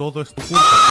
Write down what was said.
todo es tu culpa.